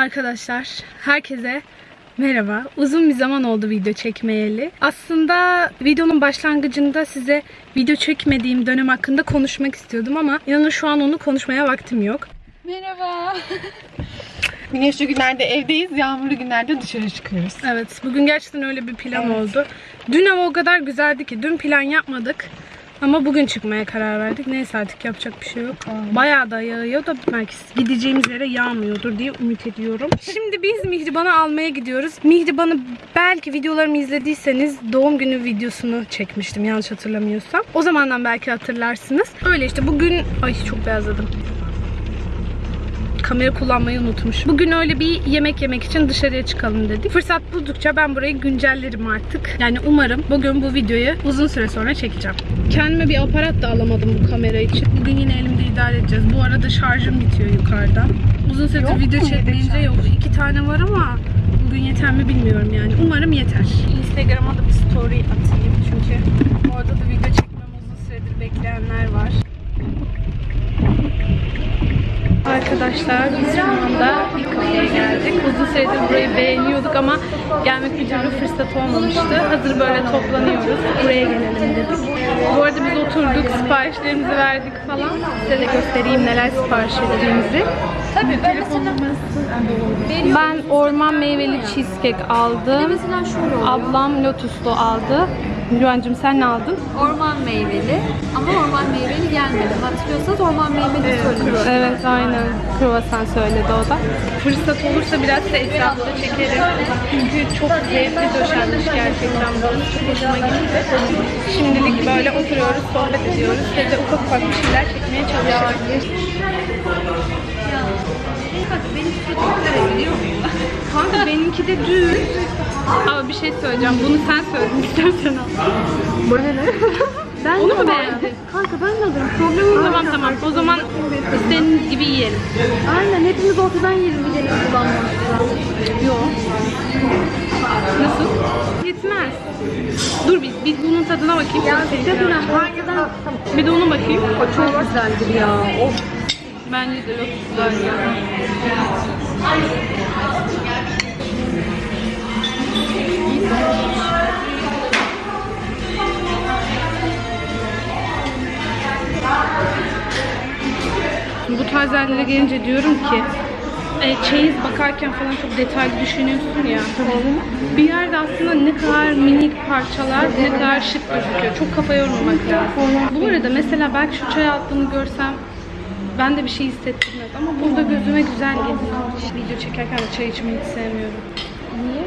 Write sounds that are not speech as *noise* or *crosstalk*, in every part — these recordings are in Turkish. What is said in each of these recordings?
Arkadaşlar herkese merhaba. Uzun bir zaman oldu video çekmeyeli. Aslında videonun başlangıcında size video çekmediğim dönem hakkında konuşmak istiyordum ama inanın şu an onu konuşmaya vaktim yok. Merhaba. *laughs* Güneşli günlerde evdeyiz, yağmurlu günlerde dışarı çıkıyoruz. Evet bugün gerçekten öyle bir plan oldu. Dün hava o kadar güzeldi ki dün plan yapmadık. Ama bugün çıkmaya karar verdik. Neyse artık yapacak bir şey yok. Bayağı da yağıyor da belki gideceğimiz yere yağmıyordur diye ümit ediyorum. Şimdi biz Mihriban'ı almaya gidiyoruz. Mihriban'ı belki videolarımı izlediyseniz doğum günü videosunu çekmiştim yanlış hatırlamıyorsam. O zamandan belki hatırlarsınız. Öyle işte bugün... Ay çok beyazladım kamera kullanmayı unutmuş. Bugün öyle bir yemek yemek için dışarıya çıkalım dedik. Fırsat buldukça ben burayı güncellerim artık. Yani umarım bugün bu videoyu uzun süre sonra çekeceğim. Kendime bir aparat da alamadım bu kamera için. Bugün yine elimde idare edeceğiz. Bu arada şarjım bitiyor yukarıdan. Uzun süredir video çekmeyince yok. iki tane var ama bugün yeter mi bilmiyorum yani. Umarım yeter. Instagram'a da bir story atayım çünkü orada da video çekmem uzun süredir bekleyenler var. Arkadaşlar biz şu anda bir kafeye geldik. Uzun süredir burayı beğeniyorduk ama gelmek bir türlü fırsat olmamıştı. Hazır böyle toplanıyoruz. Buraya gelelim dedik. Bu arada biz oturduk, siparişlerimizi verdik falan. Size de göstereyim neler sipariş ettiğimizi. Tabii ben mesela Ben orman meyveli cheesecake aldım. Ablam lotuslu aldı. Güvencim sen ne aldın? Orman meyveli ama orman meyveli gelmedi. Hatırlıyorsanız orman meyveli söylemiştim. Evet aynen. Kruvasan söyledi o da. Fırsat olursa biraz da etrafta çekerim. Çünkü çok zevkli döşenmiş gerçekten burası. Çok hoşuma gitti. Şimdilik böyle oturuyoruz, sohbet ediyoruz. Ve de ufak ufak bir şeyler çekmeye çalışıyoruz. Bak benim sürekli biliyor muyum? Kanka benimki de düz. Ama bir şey söyleyeceğim. Bunu sen söyledin istersen al. Bana ne? Ben Onu mu beğendin? Kanka ben de alırım. Problem yok. Tamam tamam. O zaman istediğiniz gibi yiyelim. Aynen hepimiz ortadan yiyelim bir deniz Yok. Nasıl? Yetmez. Dur bir, bir bunun tadına bakayım. Ya Çok önemli. Hangisinden? Bir de ona bakayım. O çok güzeldir ya. Of. Bence de lotus ya. Bu tarz yerlere gelince diyorum ki e, çeyiz bakarken falan çok detaylı düşünüyorsun ya. Bir yerde aslında ne kadar minik parçalar, ne kadar şık gözüküyor. Çok kafa yormamak lazım. Bu arada mesela belki şu çay altını görsem ben de bir şey hissettirmez ama burada gözüme güzel geliyor. Video çekerken de çay içmeyi hiç sevmiyorum. Niye?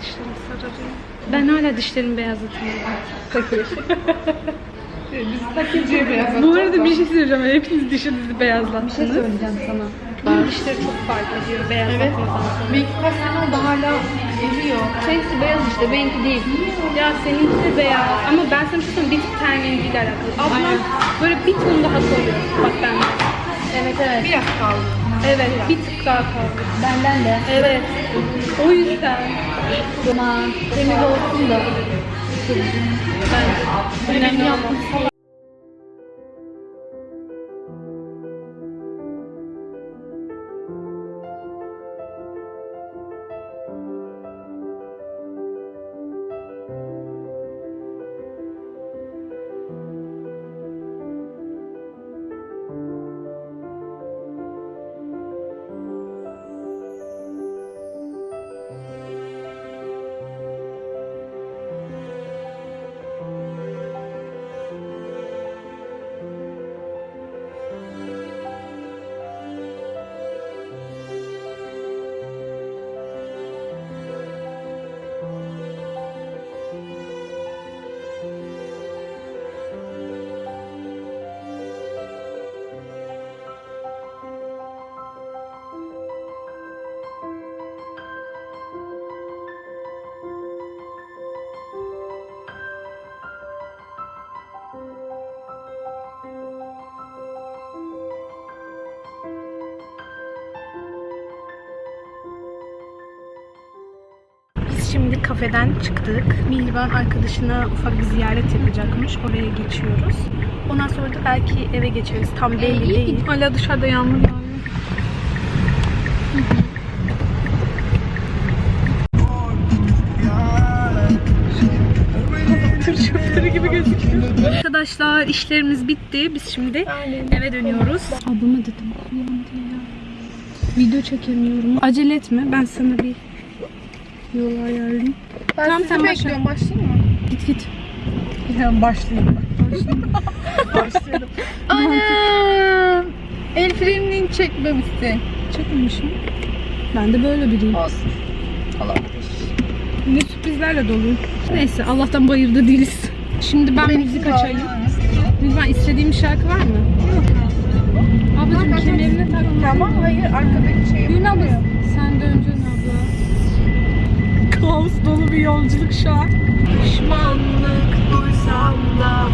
Dişlerim sararıyor. Ben hala dişlerimi beyazlatıyorum. *laughs* Biz takıcıya beyaz. Bu arada bir şey söyleyeceğim. Hepiniz dişinizi beyazlattınız. şey söyleyeceğim sana. Benim dişleri çok fark ediyor beyazlatmadan sonra. Bir kaç sene oldu hala geliyor. Seninkisi beyaz işte benimki değil. Ya seninki de beyaz ama ben sana bir şey söyleyeyim bir tık ten rengiyle alakalı. Ablam böyle bir ton daha koyuyor. Bak ben. Evet evet. Biraz kaldı. Evet bir tık daha kaldı. Benden de. Evet. O yüzden. Buna temiz olsun da. Önemli olan. Şimdi kafeden çıktık. Mihriban arkadaşına ufak bir ziyaret yapacakmış. Oraya geçiyoruz. Ondan sonra da belki eve geçeriz. Tam belli ee, değil. Hala dışarıda yağmur yağıyor. Arkadaşlar işlerimiz bitti. Biz şimdi eve dönüyoruz. Ablama dedim. Video çekemiyorum. Acele etme. Ben sana bir yol ayarlayayım. Ben Tamam, sizi başla. bekliyorum. Başlayayım mı? Git git. Hemen başlayayım. Başladım. *laughs* Anam! El frenini çekmemişsin. Çekmemişim. Ben de böyle biriyim. Olsun. Olabilir. Ne sürprizlerle dolu. Neyse Allah'tan bayırda değiliz. Şimdi ben müzik açayım. Lütfen istediğim bir şarkı var mı? Ablacığım kemerini tak. Tamam hayır arkadaki şey Gülün abla sen de dolu bir yolculuk şu an. Pişmanlık duysam da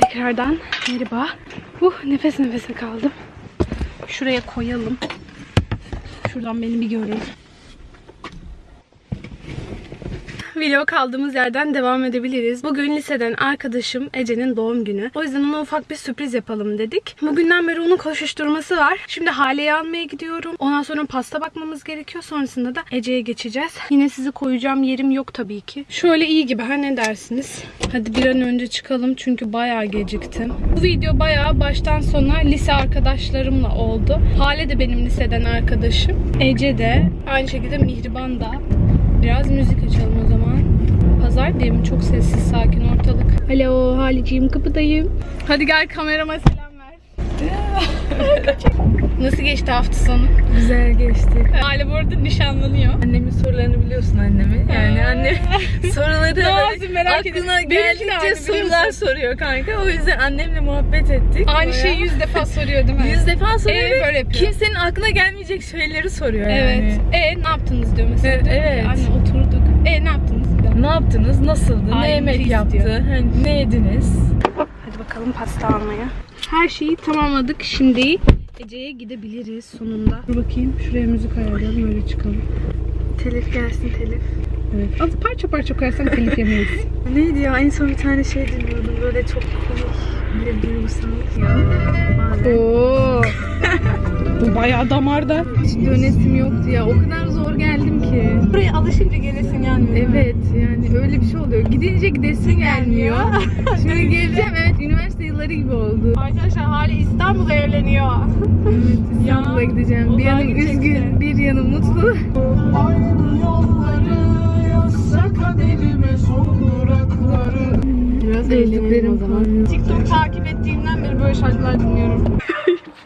Tekrardan merhaba. Uh, nefes nefese kaldım. Şuraya koyalım. Şuradan beni bir görün. Video kaldığımız yerden devam edebiliriz. Bugün liseden arkadaşım Ece'nin doğum günü. O yüzden ona ufak bir sürpriz yapalım dedik. Bugünden beri onun koşuşturması var. Şimdi Hale'yi almaya gidiyorum. Ondan sonra pasta bakmamız gerekiyor. Sonrasında da Ece'ye geçeceğiz. Yine sizi koyacağım yerim yok tabii ki. Şöyle iyi gibi ha ne dersiniz? Hadi bir an önce çıkalım çünkü bayağı geciktim. Bu video bayağı baştan sona lise arkadaşlarımla oldu. Hale de benim liseden arkadaşım. Ece de aynı şekilde Mihriban da. Biraz müzik açalım o zaman. Pazar diye mi? Çok sessiz, sakin ortalık. Alo Haliciyim, kapıdayım. Hadi gel kamerama selam ver. *laughs* Nasıl geçti hafta sonu? Güzel geçti. Hale bu arada nişanlanıyor. Annemin sorularını biliyorsun annemi. Yani anne *laughs* soruları yapsın merak aklına aynı, geldikçe sorular soruyor kanka. O yüzden annemle muhabbet ettik. Aynı Bayağı. şeyi yüz defa soruyor değil mi? Yüz defa soruyor Ee, ve böyle yapıyor. kimsenin aklına gelmeyecek şeyleri soruyor Evet. yani. E ne yaptınız diyor mesela. Evet, ki, evet. Anne oturduk. E ne yaptınız? Ne yaptınız? Nasıldı? Ay, ne yemek yaptı? diyor. Hani ne yediniz? Hadi bakalım pasta almaya. Her şeyi tamamladık. Şimdi Ece'ye gidebiliriz sonunda. Dur bakayım. Şuraya müzik ayarlayalım. Öyle çıkalım. Telif gelsin telif. Evet. Az parça parça koyarsan telif yemeyiz. *laughs* Neydi ya? En son bir tane şey dinliyordum. Böyle çok komik. Bir duygusal. Ya. Oo. *laughs* Bu bayağı damarda. Hiç dönesim yoktu ya. O kadar zor geldim ki. Buraya alışınca gelesin yani. Evet yani öyle bir şey oluyor. Gidince gidesin gelmiyor. *laughs* Şimdi geleceğim evet üniversite yılları gibi oldu. Arkadaşlar hali İstanbul'da evleniyor. Evet İstanbul'a gideceğim. Bir uzağa yanım üzgün, bir yanım mutlu. Biraz eğlenelim o zaman. TikTok takip ettiğimden beri böyle şarkılar dinliyorum. *laughs*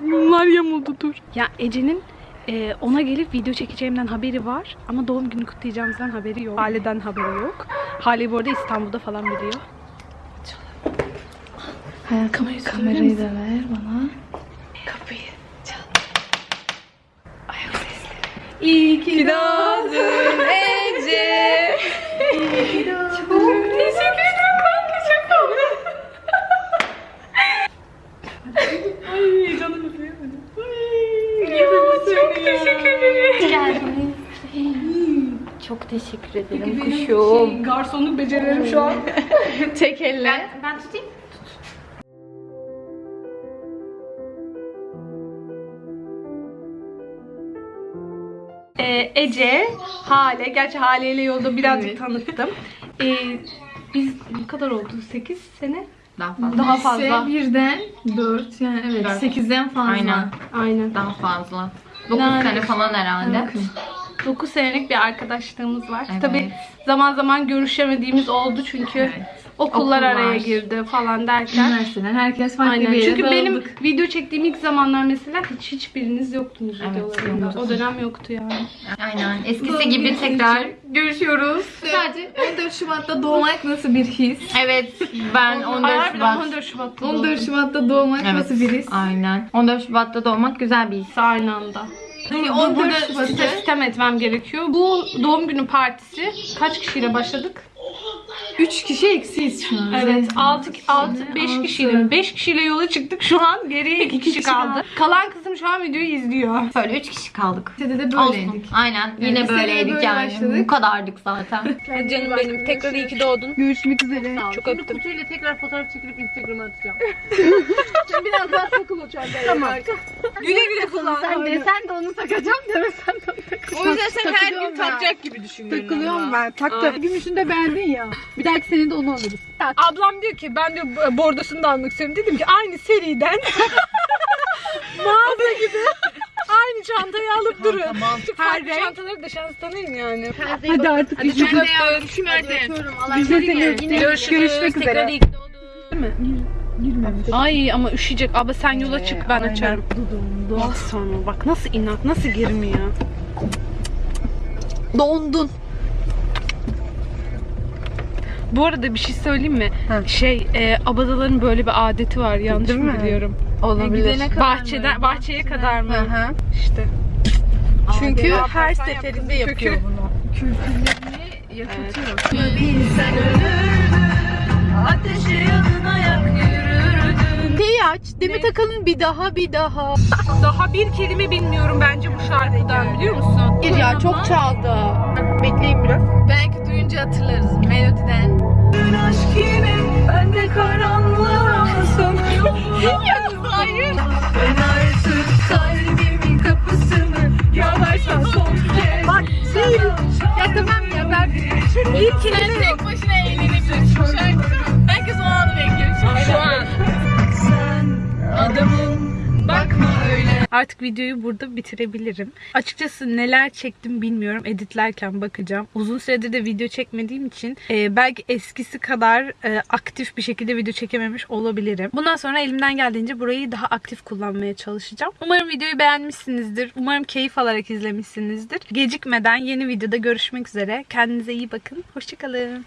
Bunlar yamuldu dur. Ya Ece'nin e, ona gelip video çekeceğimden haberi var ama doğum günü kutlayacağımızdan haberi yok. Hale'den haberi yok. Hale bu arada İstanbul'da falan biliyor. Kamerayı, kamerayı da ver bana. Kapıyı çal. Ayak sesleri. İyi ki Doğdun Ece. Çok teşekkür ederim kanka çok tatlı. Ay canım öpeyemedim. Çok teşekkür ederim. Çok teşekkür ederim Benim şey, garsonluk becerilerim şu an. *laughs* Tek elle. Ben tutayım. Ee, Ece, Hale. Gerçi Hale ile yolda birazcık tanıttım. Ee, biz ne kadar oldu? 8 sene? Daha fazla. Daha fazla. Lise birden dört yani evet Dört. sekizden fazla. Aynen. Aynen. Daha fazla. 9 Yani- sene falan herhalde. 9 senelik bir arkadaşlığımız var. Evet. Tabii zaman zaman görüşemediğimiz oldu çünkü Evet. okullar Okullar. araya girdi falan derken. Üniversiteden herkes farklı Aynen. bir yere Çünkü benim dağıldık. video çektiğim ilk zamanlar mesela hiç hiçbiriniz yoktunuz Evet, videolarımda. yoktuk. O dönem yoktu yani. Aynen. Eskisi gibi tekrar görüşüyoruz. Sadece 14 Şubat'ta doğmak nasıl bir his? Evet. Ben 14 Harbiden Şubat. 14 Şubat'ta 14 14 Şubat'ta doğmak Evet. nasıl bir his? Aynen. 14 Şubat'ta doğmak güzel bir his. aynı anda. Hani 14 burada sistem etmem gerekiyor. Bu doğum günü partisi kaç kişiyle başladık? 3 kişi eksiyiz şu an. Evet 6 6 5 kişiyle 5 kişiyle yola çıktık. Şu an geriye 2 kişi kaldı. Kalan kızım şu an videoyu izliyor. Böyle üç kişi kaldık. Lisede de Olsun. böyleydik. Aynen. Yine lisede böyleydik böyle yani. başladık. Bu kadardık zaten. *laughs* Canım benim tekrar iyi ki doğdun. Görüşmek üzere. Çok öptüm. Kutuyla tekrar fotoğraf çekilip Instagram'a atacağım. *laughs* Şimdi biraz daha takıl o çantaya. Tamam. Güle güle kullan. Sen desen de onu takacağım demesen de onu takacağım. O yüzden sen her gün takacak gibi düşünüyorum. Takılıyorum ben. Taktım. Gümüşünü de beğendin ya. Bir dahaki sene de onu alırız. Ablam diyor ki ben diyor bordosunu da almak istiyorum. Dedim ki aynı seriden *laughs* mağaza gibi aynı çantayı alıp durun. Tamam. Her çantaları da şans tanıyın yani. Hadi artık Hadi çok öptüm. Kim verdi? Biz de seni. Görüşürüz. Görüşmek üzere. iyi ki doğdun. Ay ama üşüyecek. Abla sen yola çık ben açarım. Bak sana bak nasıl inat nasıl girmiyor. Dondun. Bu arada bir şey söyleyeyim mi? Heh. Şey, e, abadaların böyle bir adeti var. Yanlış Değil mı mi? biliyorum? Olabilir. Bahçeden bahçeye kadar mı? Hı hı. İşte. Çünkü Adem, her sen seferinde yaptın, yapıyor kökü. bunu. Teyi aç. Demet Akalın bir daha bir daha. Daha bir kelime bilmiyorum bence bu şarkıdan biliyor musun? Bir ya çok çaldı. Bekleyin biraz. Belki duyunca hatırlarız Yok. Tek başına eğlenebilirsin bu şarkı. Artık videoyu burada bitirebilirim. Açıkçası neler çektim bilmiyorum. Editlerken bakacağım. Uzun süredir de video çekmediğim için e, belki eskisi kadar e, aktif bir şekilde video çekememiş olabilirim. Bundan sonra elimden geldiğince burayı daha aktif kullanmaya çalışacağım. Umarım videoyu beğenmişsinizdir. Umarım keyif alarak izlemişsinizdir. Gecikmeden yeni videoda görüşmek üzere. Kendinize iyi bakın. Hoşçakalın.